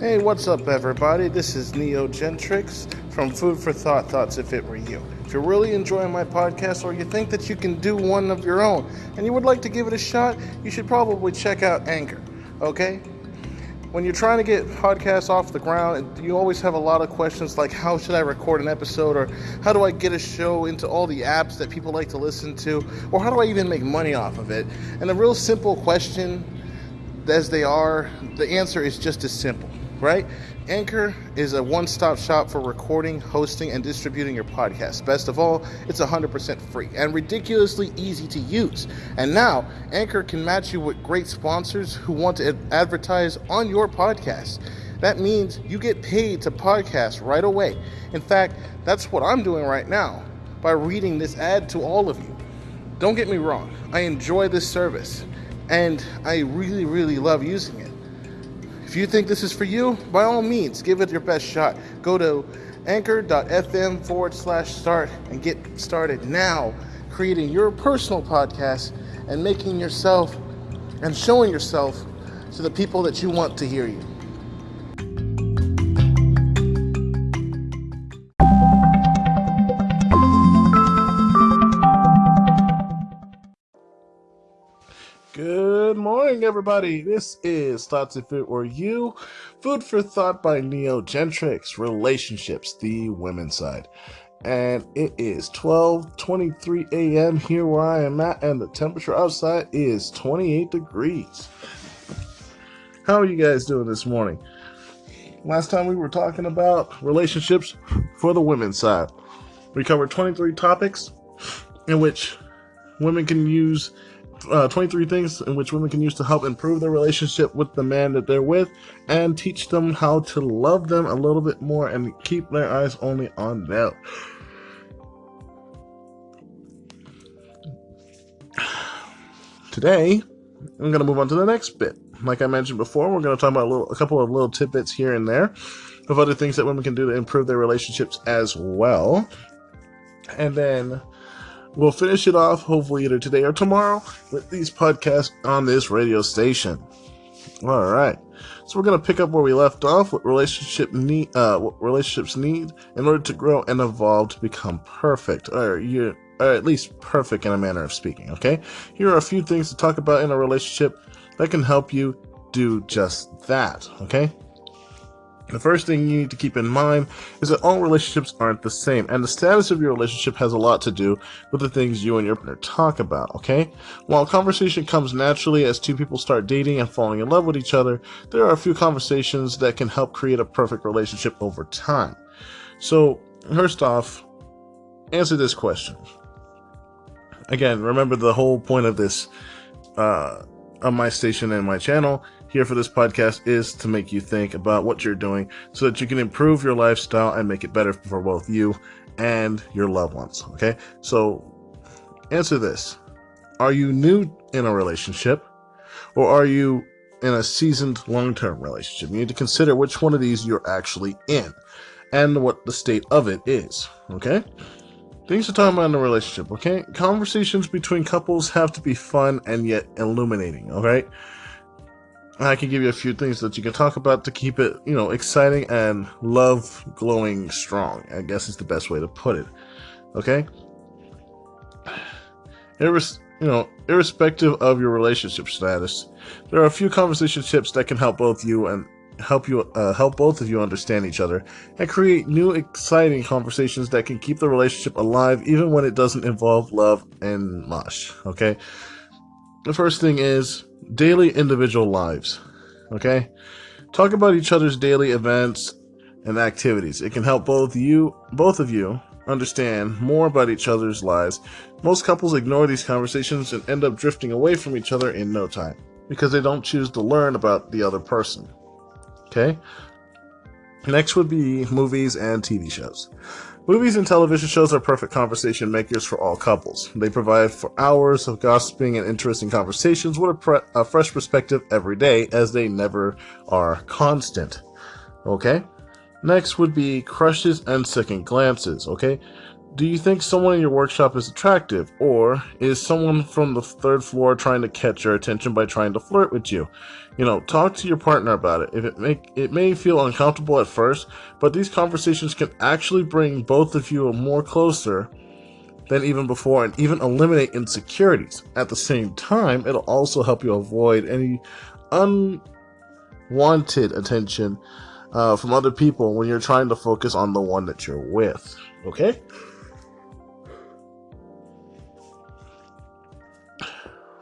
Hey, what's up, everybody? This is Neo Gentrix from Food for Thought Thoughts If It Were You. If you're really enjoying my podcast or you think that you can do one of your own and you would like to give it a shot, you should probably check out Anchor, okay? When you're trying to get podcasts off the ground, you always have a lot of questions like how should I record an episode or how do I get a show into all the apps that people like to listen to or how do I even make money off of it? And a real simple question as they are, the answer is just as simple right? Anchor is a one stop shop for recording, hosting, and distributing your podcast. Best of all, it's 100% free and ridiculously easy to use. And now, Anchor can match you with great sponsors who want to advertise on your podcast. That means you get paid to podcast right away. In fact, that's what I'm doing right now by reading this ad to all of you. Don't get me wrong, I enjoy this service and I really, really love using it. If you think this is for you, by all means, give it your best shot. Go to anchor.fm forward slash start and get started now creating your personal podcast and making yourself and showing yourself to the people that you want to hear you. Morning, everybody. This is Thoughts If It Were You, Food for Thought by Neo Gentrix, Relationships, the women's side. And it is 12:23 a.m. here where I am at, and the temperature outside is 28 degrees. How are you guys doing this morning? Last time we were talking about relationships for the women's side. We covered 23 topics in which women can use uh, 23 things in which women can use to help improve their relationship with the man that they're with and teach them how to love them a little bit more and keep their eyes only on them. Today, I'm going to move on to the next bit. Like I mentioned before, we're going to talk about a, little, a couple of little tidbits here and there of other things that women can do to improve their relationships as well. And then We'll finish it off hopefully either today or tomorrow with these podcasts on this radio station. All right. So we're gonna pick up where we left off. What relationship need? Uh, what relationships need in order to grow and evolve to become perfect, or you, or at least perfect in a manner of speaking. Okay. Here are a few things to talk about in a relationship that can help you do just that. Okay. The first thing you need to keep in mind is that all relationships aren't the same, and the status of your relationship has a lot to do with the things you and your partner talk about, okay? While conversation comes naturally as two people start dating and falling in love with each other, there are a few conversations that can help create a perfect relationship over time. So, first off, answer this question. Again, remember the whole point of this, uh, of my station and my channel here for this podcast is to make you think about what you're doing so that you can improve your lifestyle and make it better for both you and your loved ones. Okay. So answer this. Are you new in a relationship or are you in a seasoned long-term relationship? You need to consider which one of these you're actually in and what the state of it is. Okay. Things to talk about in a relationship, okay? Conversations between couples have to be fun and yet illuminating, alright? I can give you a few things that you can talk about to keep it, you know, exciting and love glowing strong. I guess is the best way to put it. Okay? You know, irrespective of your relationship status, there are a few conversation tips that can help both you and help you uh, help both of you understand each other and create new exciting conversations that can keep the relationship alive even when it doesn't involve love and mush okay the first thing is daily individual lives. Okay? Talk about each other's daily events and activities. It can help both you both of you understand more about each other's lives. Most couples ignore these conversations and end up drifting away from each other in no time because they don't choose to learn about the other person. Okay? Next would be movies and TV shows. Movies and television shows are perfect conversation makers for all couples. They provide for hours of gossiping and interesting conversations with a, pre- a fresh perspective every day, as they never are constant. Okay? Next would be crushes and second glances, okay? Do you think someone in your workshop is attractive? Or is someone from the third floor trying to catch your attention by trying to flirt with you? You know, talk to your partner about it. If it make it may feel uncomfortable at first, but these conversations can actually bring both of you more closer than even before and even eliminate insecurities. At the same time, it'll also help you avoid any unwanted attention uh, from other people when you're trying to focus on the one that you're with. Okay?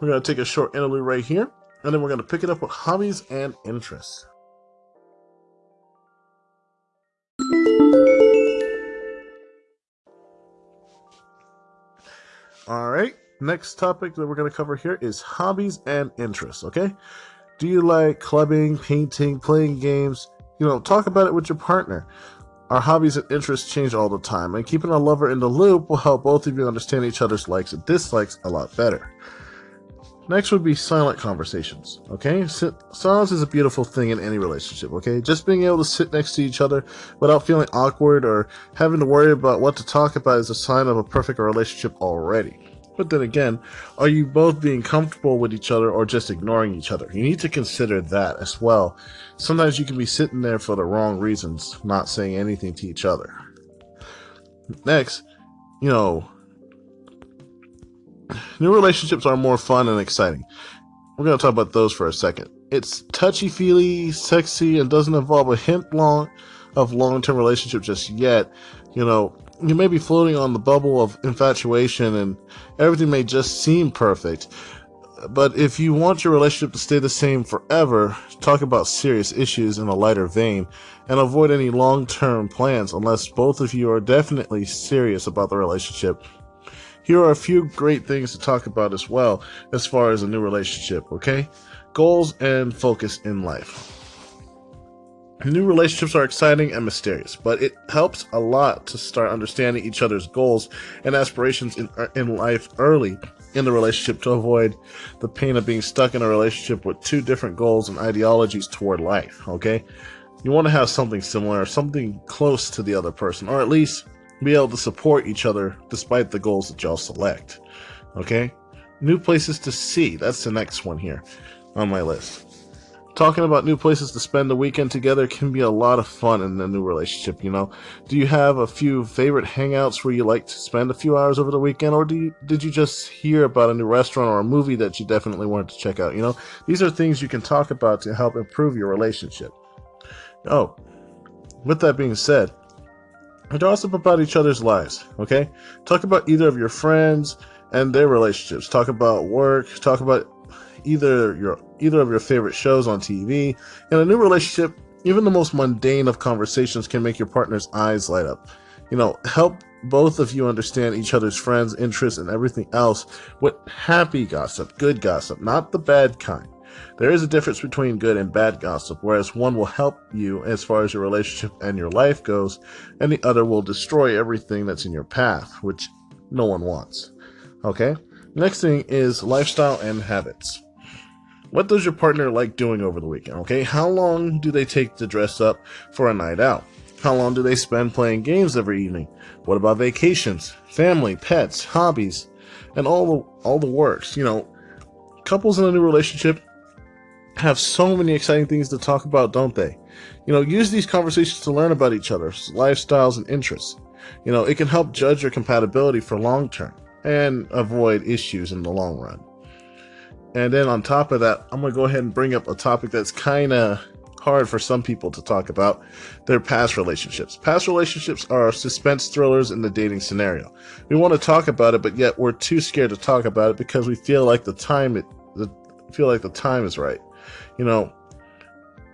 We're going to take a short interlude right here, and then we're going to pick it up with hobbies and interests. All right, next topic that we're going to cover here is hobbies and interests, okay? Do you like clubbing, painting, playing games? You know, talk about it with your partner. Our hobbies and interests change all the time, and keeping a lover in the loop will help both of you understand each other's likes and dislikes a lot better. Next would be silent conversations. Okay, silence is a beautiful thing in any relationship. Okay, just being able to sit next to each other without feeling awkward or having to worry about what to talk about is a sign of a perfect relationship already. But then again, are you both being comfortable with each other or just ignoring each other? You need to consider that as well. Sometimes you can be sitting there for the wrong reasons, not saying anything to each other. Next, you know, New relationships are more fun and exciting. We're going to talk about those for a second. It's touchy feely, sexy, and doesn't involve a hint long of long term relationship just yet. You know, you may be floating on the bubble of infatuation and everything may just seem perfect. But if you want your relationship to stay the same forever, talk about serious issues in a lighter vein and avoid any long term plans unless both of you are definitely serious about the relationship here are a few great things to talk about as well as far as a new relationship, okay? Goals and focus in life. New relationships are exciting and mysterious, but it helps a lot to start understanding each other's goals and aspirations in, uh, in life early in the relationship to avoid the pain of being stuck in a relationship with two different goals and ideologies toward life, okay? You want to have something similar, or something close to the other person, or at least be able to support each other despite the goals that y'all select. Okay? New places to see. That's the next one here on my list. Talking about new places to spend the weekend together can be a lot of fun in a new relationship, you know. Do you have a few favorite hangouts where you like to spend a few hours over the weekend, or do you, did you just hear about a new restaurant or a movie that you definitely wanted to check out? You know, these are things you can talk about to help improve your relationship. Oh, with that being said, gossip about each other's lives, okay? Talk about either of your friends and their relationships. Talk about work. Talk about either your either of your favorite shows on TV. In a new relationship, even the most mundane of conversations can make your partner's eyes light up. You know, help both of you understand each other's friends, interests, and everything else with happy gossip, good gossip, not the bad kind. There is a difference between good and bad gossip, whereas one will help you as far as your relationship and your life goes, and the other will destroy everything that's in your path, which no one wants. Okay? Next thing is lifestyle and habits. What does your partner like doing over the weekend? Okay, how long do they take to dress up for a night out? How long do they spend playing games every evening? What about vacations, family, pets, hobbies, and all the all the works? You know, couples in a new relationship have so many exciting things to talk about, don't they? You know, use these conversations to learn about each other's lifestyles and interests. You know, it can help judge your compatibility for long term and avoid issues in the long run. And then on top of that, I'm going to go ahead and bring up a topic that's kind of hard for some people to talk about their past relationships. Past relationships are suspense thrillers in the dating scenario. We want to talk about it, but yet we're too scared to talk about it because we feel like the time it the, feel like the time is right you know,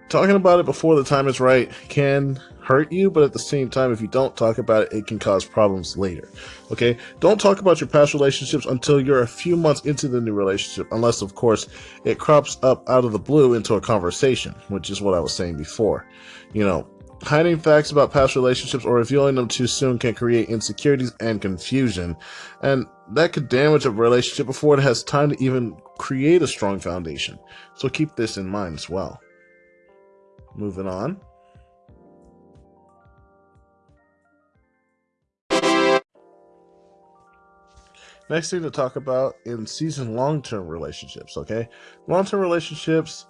talking about it before the time is right can hurt you, but at the same time, if you don't talk about it, it can cause problems later. Okay? Don't talk about your past relationships until you're a few months into the new relationship, unless, of course, it crops up out of the blue into a conversation, which is what I was saying before. You know, hiding facts about past relationships or revealing them too soon can create insecurities and confusion, and that could damage a relationship before it has time to even create a strong foundation. So keep this in mind as well. Moving on. Next thing to talk about in season long term relationships, okay? Long term relationships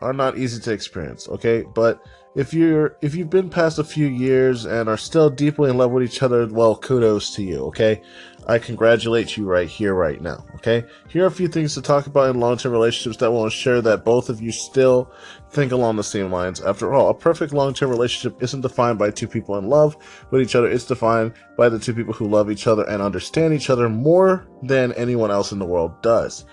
are not easy to experience, okay? But if you're if you've been past a few years and are still deeply in love with each other, well, kudos to you, okay? I congratulate you right here, right now, okay? Here are a few things to talk about in long-term relationships that will ensure that both of you still think along the same lines. After all, a perfect long-term relationship isn't defined by two people in love with each other. It's defined by the two people who love each other and understand each other more than anyone else in the world does,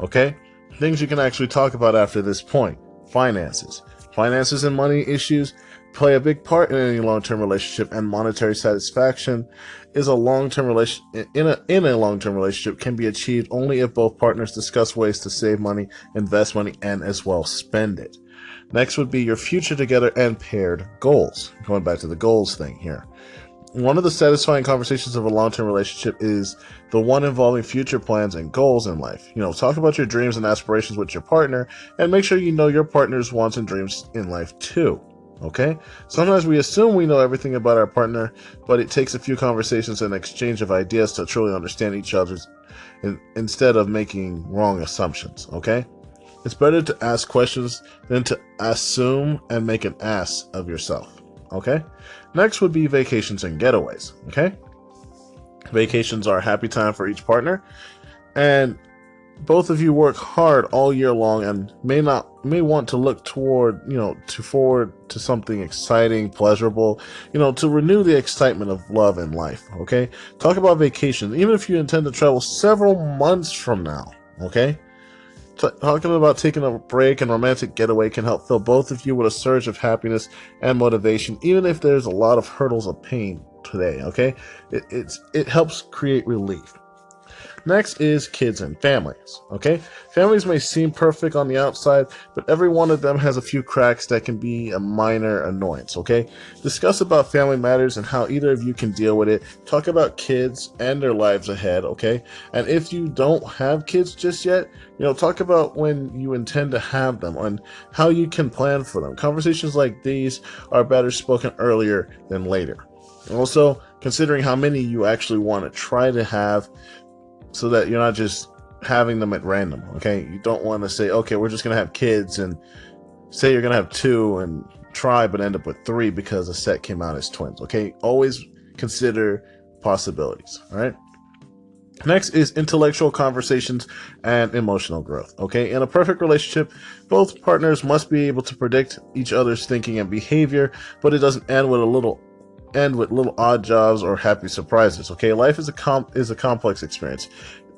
okay? Things you can actually talk about after this point. Finances. Finances and money issues play a big part in any long-term relationship and monetary satisfaction is a long-term relation in a in a long-term relationship can be achieved only if both partners discuss ways to save money, invest money and as well spend it. Next would be your future together and paired goals. Going back to the goals thing here. One of the satisfying conversations of a long-term relationship is the one involving future plans and goals in life. You know, talk about your dreams and aspirations with your partner and make sure you know your partner's wants and dreams in life too. Okay? Sometimes we assume we know everything about our partner, but it takes a few conversations and exchange of ideas to truly understand each other's in, instead of making wrong assumptions. Okay? It's better to ask questions than to assume and make an ass of yourself. Okay? Next would be vacations and getaways. Okay? Vacations are a happy time for each partner, and both of you work hard all year long and may not may want to look toward you know to forward to something exciting pleasurable you know to renew the excitement of love and life okay talk about vacation even if you intend to travel several months from now okay T talking about taking a break and romantic getaway can help fill both of you with a surge of happiness and motivation even if there's a lot of hurdles of pain today okay? It, it's it helps create relief Next is kids and families. Okay, families may seem perfect on the outside, but every one of them has a few cracks that can be a minor annoyance. Okay, discuss about family matters and how either of you can deal with it. Talk about kids and their lives ahead. Okay, and if you don't have kids just yet, you know, talk about when you intend to have them and how you can plan for them. Conversations like these are better spoken earlier than later. Also, considering how many you actually want to try to have so that you're not just having them at random. Okay, you don't want to say, okay, we're just gonna have kids and say you're gonna have two and try but end up with three because a set came out as twins. Okay, always consider possibilities. All right. Next is intellectual conversations and emotional growth. Okay, in a perfect relationship, both partners must be able to predict each other's thinking and behavior, but it doesn't end with a little end with little odd jobs or happy surprises. Okay, life is a comp is a complex experience.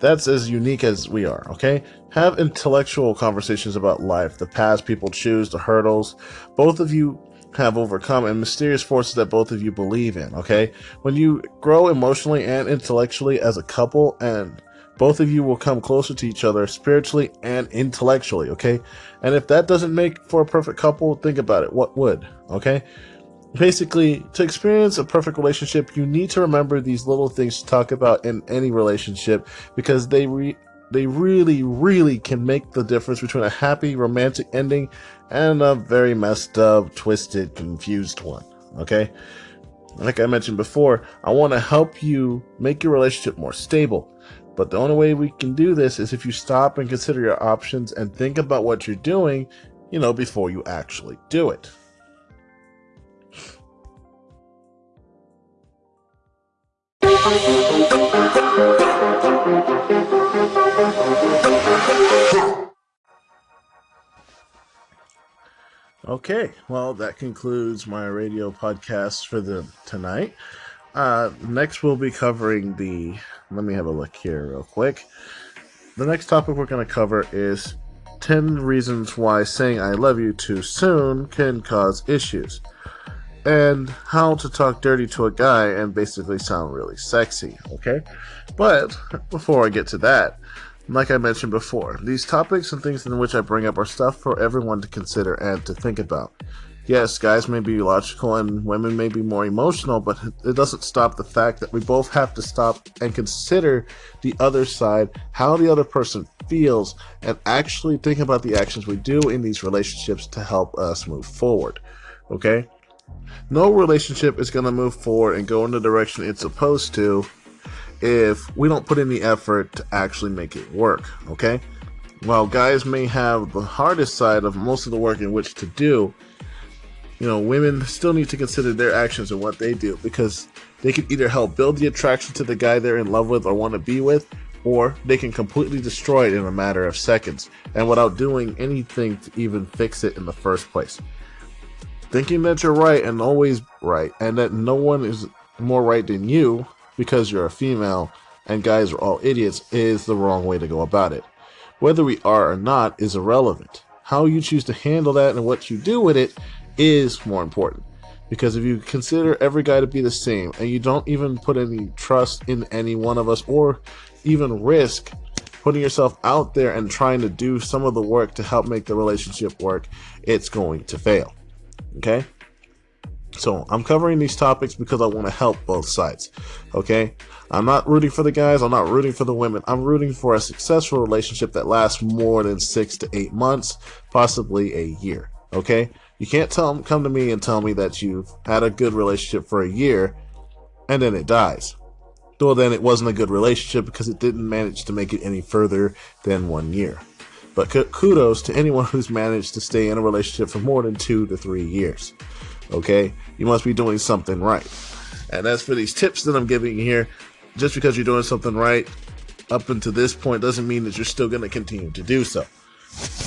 That's as unique as we are. Okay, have intellectual conversations about life, the paths people choose, the hurdles both of you have overcome, and mysterious forces that both of you believe in. Okay, when you grow emotionally and intellectually as a couple, and both of you will come closer to each other spiritually and intellectually. Okay, and if that doesn't make for a perfect couple, think about it. What would? Okay basically to experience a perfect relationship you need to remember these little things to talk about in any relationship because they re they really really can make the difference between a happy romantic ending and a very messed up twisted confused one okay? Like i mentioned before i want to help you make your relationship more stable. But the only way we can do this is if you stop and consider your options and think about what you're doing you know before you actually do it Okay, well, that concludes my radio podcast for the tonight. Uh, next, we'll be covering the. Let me have a look here, real quick. The next topic we're going to cover is 10 reasons why saying I love you too soon can cause issues and how to talk dirty to a guy and basically sound really sexy, okay? But before I get to that, like I mentioned before, these topics and things in which I bring up are stuff for everyone to consider and to think about. Yes, guys may be logical and women may be more emotional, but it doesn't stop the fact that we both have to stop and consider the other side, how the other person feels, and actually think about the actions we do in these relationships to help us move forward. Okay? No relationship is going to move forward and go in the direction it's supposed to if we don't put any effort to actually make it work, okay? While guys may have the hardest side of most of the work in which to do, you know, women still need to consider their actions and what they do because they can either help build the attraction to the guy they're in love with or want to be with, or they can completely destroy it in a matter of seconds and without doing anything to even fix it in the first place. Thinking that you're right and always right, and that no one is more right than you because you're a female and guys are all idiots is the wrong way to go about it. Whether we are or not is irrelevant. How you choose to handle that and what you do with it is more important. Because if you consider every guy to be the same and you don't even put any trust in any one of us or even risk putting yourself out there and trying to do some of the work to help make the relationship work, it's going to fail. Okay? So I'm covering these topics because I want to help both sides. Okay? I'm not rooting for the guys, I'm not rooting for the women. I'm rooting for a successful relationship that lasts more than six to eight months, possibly a year. Okay? You can't tell come to me and tell me that you've had a good relationship for a year and then it dies. Well, then it wasn't a good relationship because it didn't manage to make it any further than one year. But kudos to anyone who's managed to stay in a relationship for more than two to three years. Okay? You must be doing something right. And as for these tips that I'm giving here, just because you're doing something right up until this point doesn't mean that you're still going to continue to do so.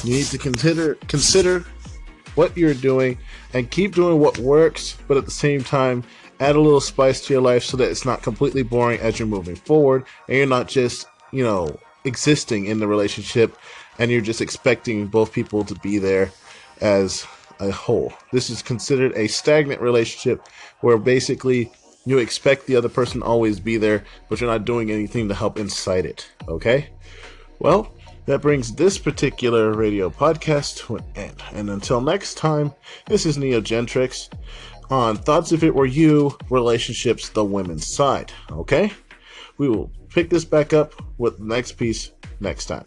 You need to consider consider what you're doing and keep doing what works, but at the same time, add a little spice to your life so that it's not completely boring as you're moving forward and you're not just, you know, existing in the relationship and you're just expecting both people to be there as a whole. This is considered a stagnant relationship where basically you expect the other person always be there, but you're not doing anything to help incite it. Okay? Well, that brings this particular radio podcast to an end. And until next time, this is Neo Neogentrix on Thoughts If It Were You Relationships, the Women's Side. Okay? We will pick this back up with the next piece next time.